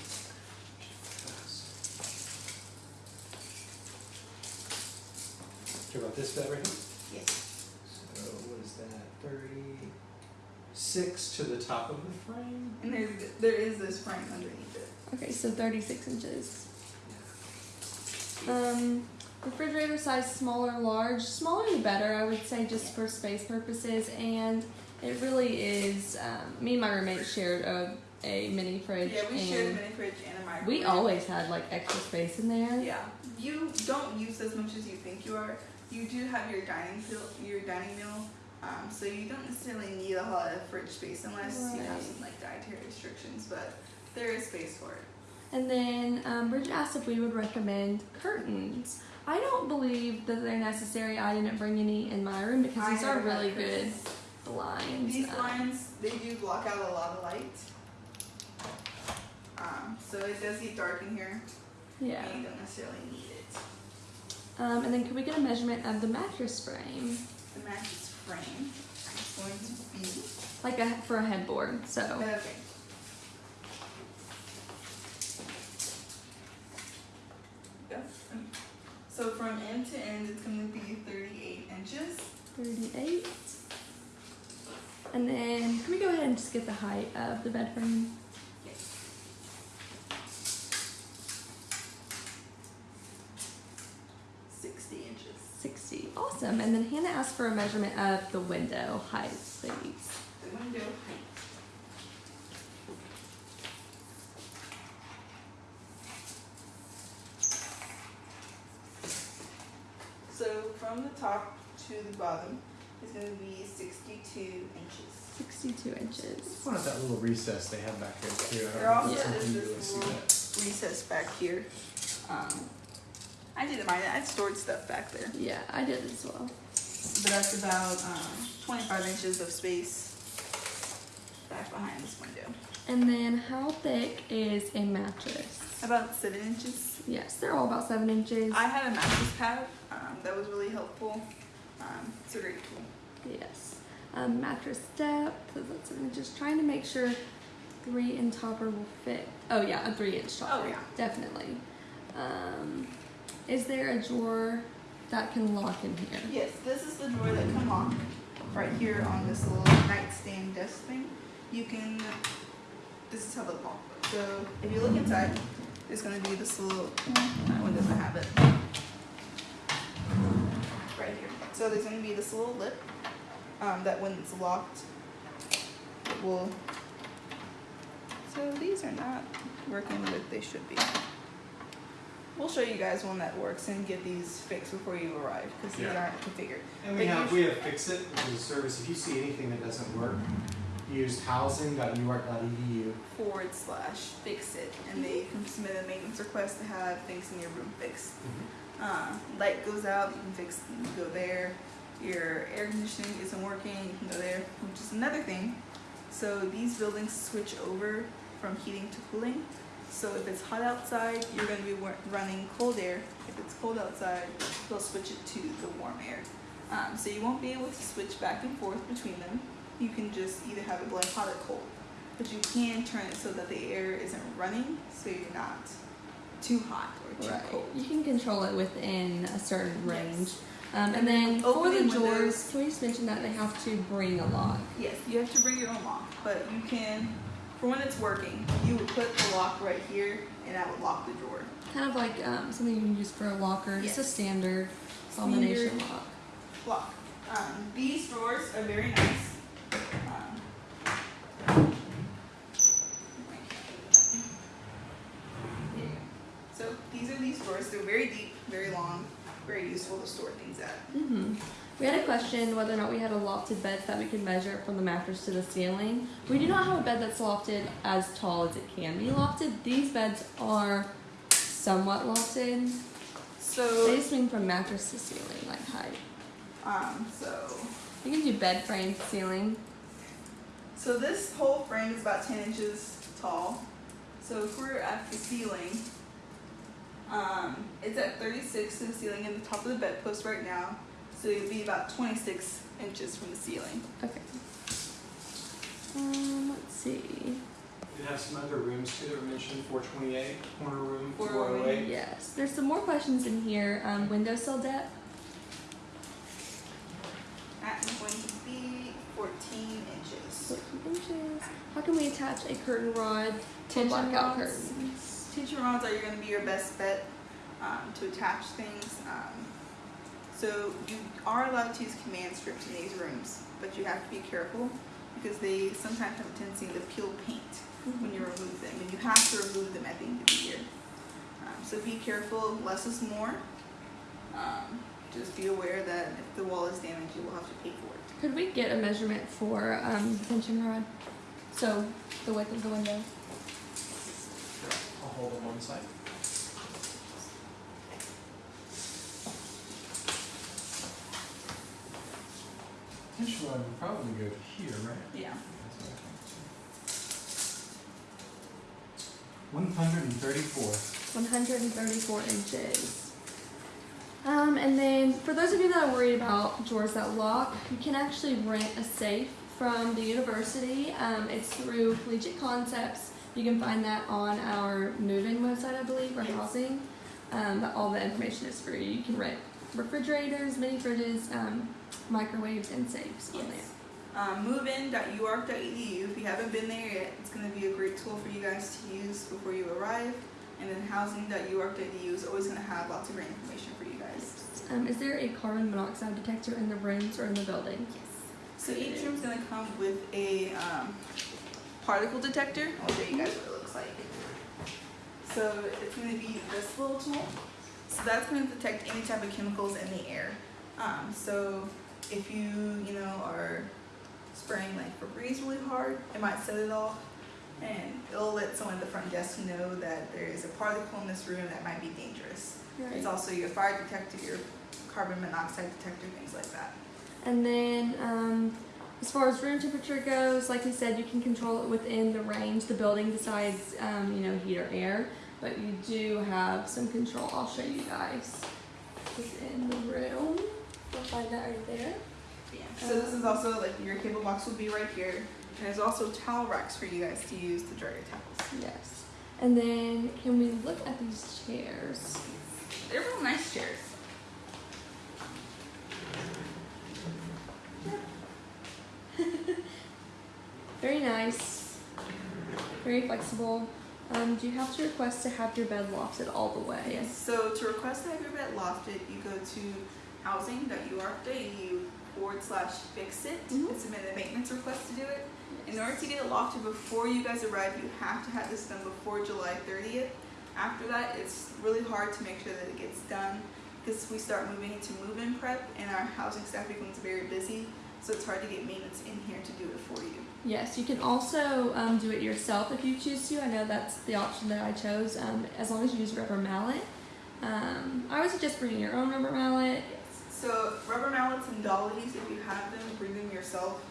Talk about this bed right here? Yes. So what is that, thirty-six to the top of the frame? And there's there is this frame underneath it. Okay, so 36 inches. Um, refrigerator size smaller, large. Smaller the better, I would say, just for space purposes. And it really is. Um, me and my roommate shared a, a mini fridge. Yeah, we shared a mini fridge and a microwave. we always had like extra space in there. Yeah, you don't use as much as you think you are. You do have your dining your dining meal, um, so you don't necessarily need a lot of fridge space unless you have some like dietary restrictions. But there is space for it. And then um, Bridget asked if we would recommend curtains. I don't believe that they're necessary. I didn't bring any in my room because I these are really good curtains. Blinds. These Um, blinds they do block out a lot of light, um, so it does get dark in here. Yeah. and you don't necessarily need it. Um, and then can we get a measurement of the mattress frame, The mattress frame is going to be like a for a headboard? So okay. So from end to end, it's going to be 38 inches. thirty-eight. And then can we go ahead and just get the height of the bed frame? Yes. Sixty inches. Sixty. Awesome. And then Hannah asked for a measurement of the window height, please. The window height. So from the top to the bottom is going to be 62 inches. Sixty-two inches. I wanted that little recess they have back there too. I don't There know also Yeah. you is can this see little that. recess back here. Um, I didn't mind it. I stored stuff back there. Yeah, I did as well. But that's about um, 25 inches of space back behind this window. And then how thick is a mattress? About seven inches. Yes, they're all about seven inches. I had a mattress pad um, that was really helpful. Um, it's a great tool. Yes. Um, mattress depth, that's I'm just trying to make sure three and topper will fit. Oh yeah, a three inch topper. Oh, yeah. Definitely. Um, Is there a drawer that can lock in here? Yes, this is the drawer that can lock right here on this little nightstand desk thing. You can, this is how the lock. So if you look inside, there's gonna be this little, that one doesn't have it. Right here. So there's gonna be this little lip, um, that when it's locked, it will. So these are not working like they should be. We'll show you guys one that works and get these fixed before you arrive, because these Yeah. aren't configured. And we But have, we have Fix It, which is a service, if you see anything that doesn't work, use housing.uark.edu. forward slash fix it and they can submit a maintenance request to have things in your room fixed. Uh, light goes out, you can fix, go there. Your air conditioning isn't working, you can go there, which is another thing. So these buildings switch over from heating to cooling. So if it's hot outside, you're gonna be running cold air. If it's cold outside, they'll switch it to the warm air. Um, so you won't be able to switch back and forth between them. You can just either have it blowing hot or cold. But you can turn it so that the air isn't running, so you're not too hot or too Right. cold. You can control it within a certain Yes. Um, and then for the drawers, can we just mention that they have to bring a lock? Yes, you have to bring your own lock, but you can, for when it's working, you would put the lock right here and that would lock the drawer. Kind of like um, something you can use for a locker, just a Yes. standard combination lock. Lock. Um, these drawers are very nice. Um, there you go. So these are these drawers. They're very deep, very long, very useful to store things at. hmm We had a question whether or not we had a lofted bed that we could measure from the mattress to the ceiling. We do not have a bed that's lofted as tall as it can be lofted. These beds are somewhat lofted. So, just swing from mattress to ceiling, like height. um, so You can do bed frame to ceiling. So this whole frame is about 10 inches tall. So if we're at the ceiling, um, it's at 36 to the ceiling and the top of the bedpost right now. So it'd be about 26 inches from the ceiling. Okay. Um, let's see. You have some other rooms too that were mentioned, four twenty-eight, corner room, 408. four oh eight. Yes, there's some more questions in here. Um, windowsill depth. That is going to be 14 inches. 14 inches. How can we attach a curtain rod to Tension blackout rods. Tension rods are going to be your best bet um, to attach things. Um, so you are allowed to use command strips in these rooms, but you have to be careful because they sometimes have a tendency to peel paint when you remove them, and you have to remove them at the end of the year. Um, so be careful. Less is more. Um, just be aware that if the wall is damaged, you will have to pay for it. Could we get a measurement for um, the tension rod? So the width of the window. I'll hold on one side. Tension rod would probably go here, right? Yeah. One hundred and thirty-four. 134 inches. Um, and then for those of you that are worried about drawers that lock, you can actually rent a safe from the university. Um, it's through Collegiate Concepts. You can find that on our move-in website, I believe, or Yes. housing. Um, but all the information is free. You can rent refrigerators, mini fridges, um, microwaves, and safes on there. Yes. Um, movein.uark.edu. If you haven't been there yet, it's going to be a great tool for you guys to use before you arrive. And then housing.uark.edu is always going to have lots of great information for you guys. Um, is there a carbon monoxide detector in the rooms or in the building? Yes. So each room's going to come with a um, particle detector. I'll show you guys what it looks like. So it's going to be this little tool. So that's going to detect any type of chemicals in the air. Um, so if you, you know, are spraying like Febreze really hard, it might set it off. And it'll let someone at the front desk know that there is a particle in this room that might be dangerous. It's also your fire detector, your carbon monoxide detector, things like that. And then, um, as far as room temperature goes, like we said, you can control it within the range the building decides, um, you know, heat or air. But you do have some control. I'll show you guys within the room. You'll find that right there. Yeah. So this is also like your cable box will be right here. And there's also towel racks for you guys to use to dry your towels. Yes. And then, can we look at these chairs? They're real nice chairs. [LAUGHS] Very nice. Very flexible. Um, do you have to request to have your bed lofted all the way? Yes, So to request to have your bed lofted, you go to housing.uark.edu forward slash fix it Mhm. and submit a maintenance request to do it. In order to get it lofted before you guys arrive, you have to have this done before July 30th. After that, it's really hard to make sure that it gets done because we start moving into move-in prep and our housing staff becomes very busy. So it's hard to get maintenance in here to do it for you. Yes, you can also um, do it yourself if you choose to. I know that's the option that I chose, um, as long as you use rubber mallet. Um, I would suggest bringing your own rubber mallet. So rubber mallets and dollies, if you have them, bring them yourself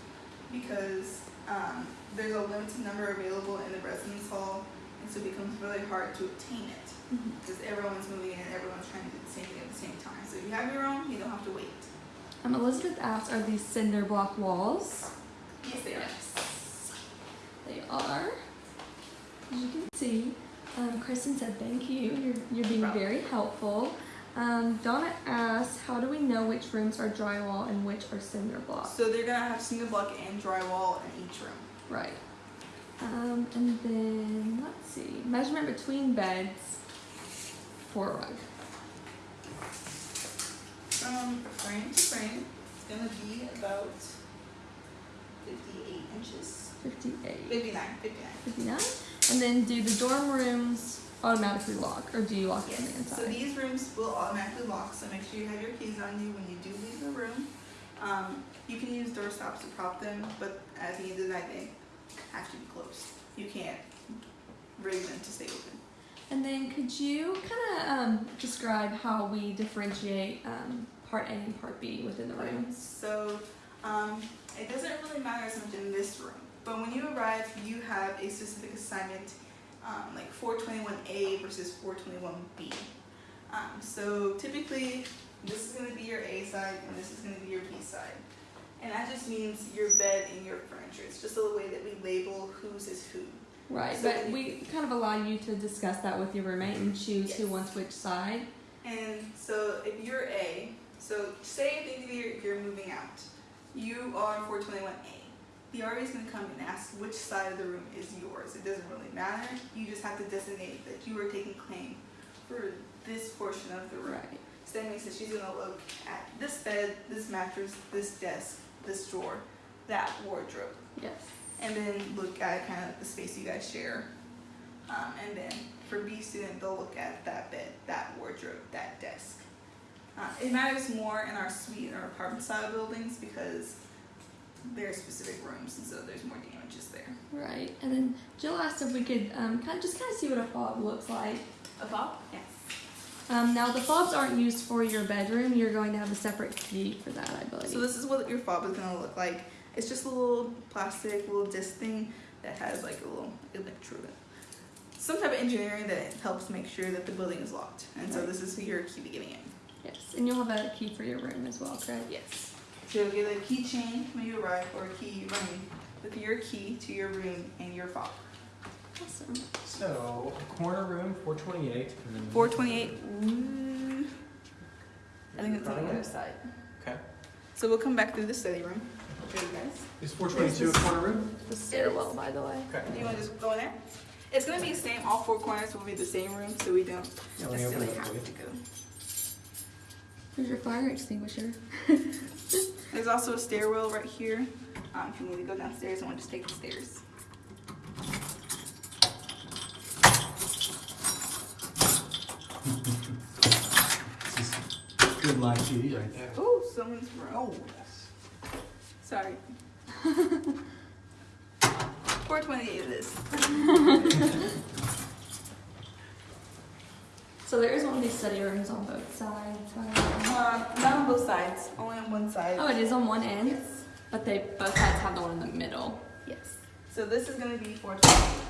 because um, there's a limited number available in the residence hall, and so it becomes really hard to obtain it because everyone's moving in and everyone's trying to do the same thing at the same time. So if you have your own, you don't have to wait. Um, Elizabeth asked, are these cinder block walls? Yes, they are. They are. As you can see, um, Kristen said thank you. You're, you're being very helpful. Um, Donna asked, how do we know which rooms are drywall and which are cinder block? So they're gonna have cinder block and drywall in each room. Right. Um, and then let's see, measurement between beds for a rug. From frame to frame, it's gonna be about 58 inches. 58. 59, 59. 59. And then do the dorm rooms automatically lock, or do you lock it from the Yes, so these rooms will automatically lock, so make sure you have your keys on you when you do leave the room. Um, you can use door stops to prop them, but at the end of the night, they have to be closed. You can't rig them to stay open. And then could you kind of um, describe how we differentiate um, part A and part B within the rooms? So, um, it doesn't really matter as much in this room, but when you arrive, you have a specific assignment, um, like 421A versus 421B. Um, so typically, this is going to be your A side, and this is going to be your B side. And that just means your bed and your furniture. It's just a way that we label whose is who. Right, So but we kind of allow you to discuss that with your roommate and choose who wants which side. And so if you're A, so say at the end of the year you're moving out, you are 421A. The RA is going to come and ask which side of the room is yours. It doesn't really matter. You just have to designate that you are taking claim for this portion of the room. Right. So that means that she's going to look at this bed, this mattress, this desk, this drawer, that wardrobe Yes. And then look at kind of the space you guys share. Um, and then for B student, they'll look at that bed, that wardrobe, that desk. Uh, it matters more in our suite and our apartment style buildings because there are specific rooms, and so there's more damages there. Right. And then Jill asked if we could um, kind of just kind of see what a fob looks like. A fob? Yes. Um, now the fobs aren't used for your bedroom. You're going to have a separate key for that, I believe. So this is what your fob is gonna look like. It's just a little plastic, little disc thing that has like a little electrode. Some type of engineering that helps make sure that the building is locked. And so this is your key to getting in. yes, and you'll have a key for your room as well, correct? Yes. So you'll get a keychain when you arrive or a key running with your key to your room and your fob. Awesome. So, corner room, four twenty-eight, and then. 428. Ooh. I think it's on the other side. Okay. So we'll come back through the study room. Show you guys. Is four twenty-two a corner room? The stairwell, by the way. Okay. Do you want to just go in there? It's going to be the same. All four corners will be the same room, so we don't Yeah, let me open necessarily it up have you. to go. There's your fire extinguisher. [LAUGHS] There's also a stairwell right here. Um, if you need to go downstairs and want to just take the stairs. [LAUGHS] This is good live TV right there. Oh, someone's room. Sorry. [LAUGHS] 428 it is. [LAUGHS] So there is one of these study rooms on both sides. by the way. Um, not on both sides, only on one side. Oh, it is on one end, Yes. but they both sides have the one in the middle. Yes. So this is gonna be 428.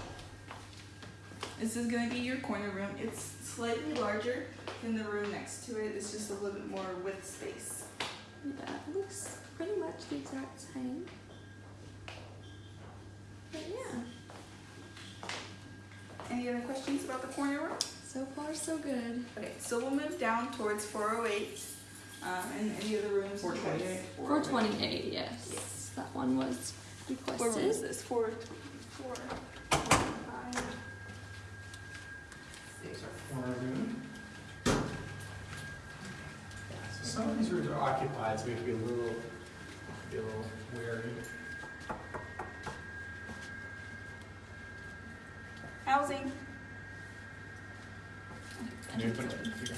This is gonna be your corner room. It's slightly larger than the room next to it. It's just a little bit more with space. Yeah, it looks pretty much the exact same. But yeah. Any other questions about the corner room? So far, so good. Okay, so we'll move down towards 408. Um, and any other rooms. 428? 428, yes. Yes. That one was What room is requested. this? Four, four, five, There's our corner room. So some of these rooms are occupied, so we have to be a little, be a little wary. Housing. Can you put it here?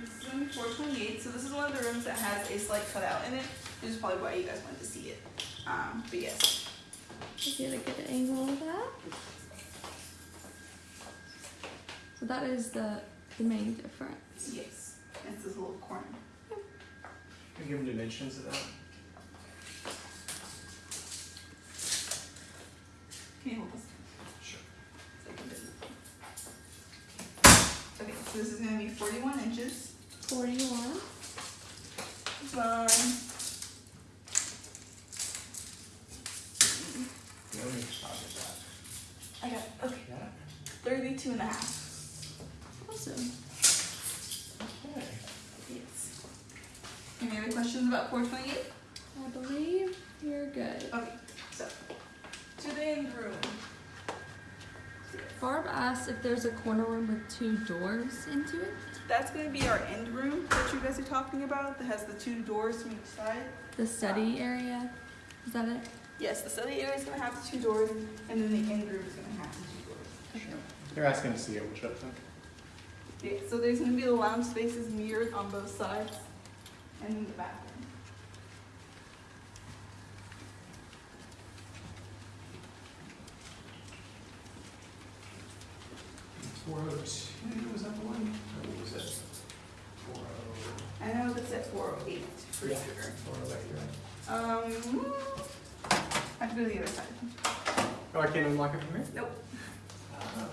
This is room 428. So this is one of the rooms that has a slight cutout in it. This is probably why you guys wanted to see it. Um, but yes. Get a good angle of that. So that is the the main difference. Yes. It's this little corner. Can you give them dimensions of that? Can you hold this? Sure. So I can do it. Okay, so this is gonna be 41 inches. 41. Um, Yeah, let me stop at that. I got, okay, Yeah. 32 and a half. Awesome. Okay. Yes. Any other questions about 428? I believe you're good. Okay, so to the end room. Barb asked if there's a corner room with two doors into it. That's gonna be our end room that you guys are talking about, that has the two doors from each side. The study area. Is that it? Yes, the study area is gonna have the two doors, and then the end room is gonna have the two doors. They're asking to see it, which I think. Yeah, so there's gonna be the lounge spaces mirrored on both sides, and then the bathroom. Four oh two, was that the one? Or what was it? Four oh. I know that's at 408 for Yeah. sure. Four oh eight, right. Um, I have to go to the other side. Oh, I can't unlock it from here? Nope. Oh,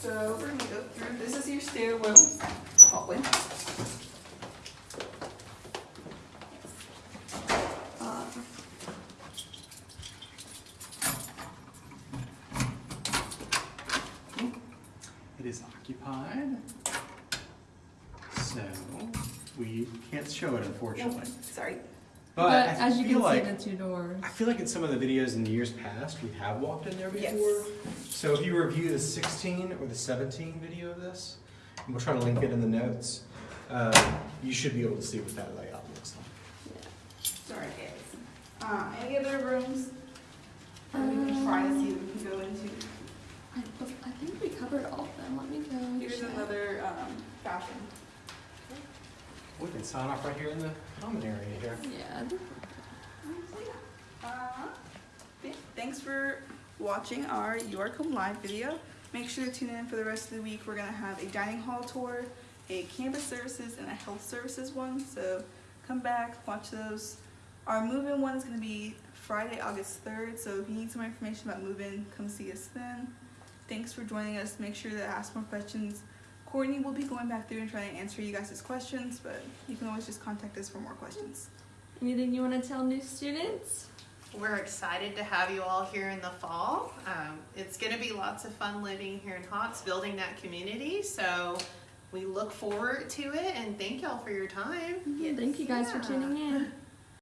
So we're gonna go through, this is your stairwell hallway. Uh, It is occupied. So, we can't show it unfortunately. Sorry. But, I as you can like, see, the two doors. I feel like in some of the videos in the years past, we have walked in there Yes. before. So if you review the 16 or the 17 video of this, and we'll try to link it in the notes, uh, you should be able to see what that layout looks like. Sorry, guys. Um, any other rooms that we can try to see we can go into? I, I think we covered all of them. Let me go. Here's check. another, um, bathroom. We can sign off right here in the common area here. Yeah. Uh, Thanks for watching our York Home Live video. Make sure to tune in for the rest of the week. We're gonna have a dining hall tour, a campus services, and a health services one. So come back, watch those. Our move-in one is gonna be Friday, August third. So if you need some more information about move-in, come see us then. Thanks for joining us. Make sure to ask more questions. Courtney will be going back through and trying to answer you guys' questions, but you can always just contact us for more questions. Anything you want to tell new students? We're excited to have you all here in the fall. Um, it's going to be lots of fun living here in Hotz, building that community. So we look forward to it and thank y'all for your time. Thank you guys for tuning in. [LAUGHS]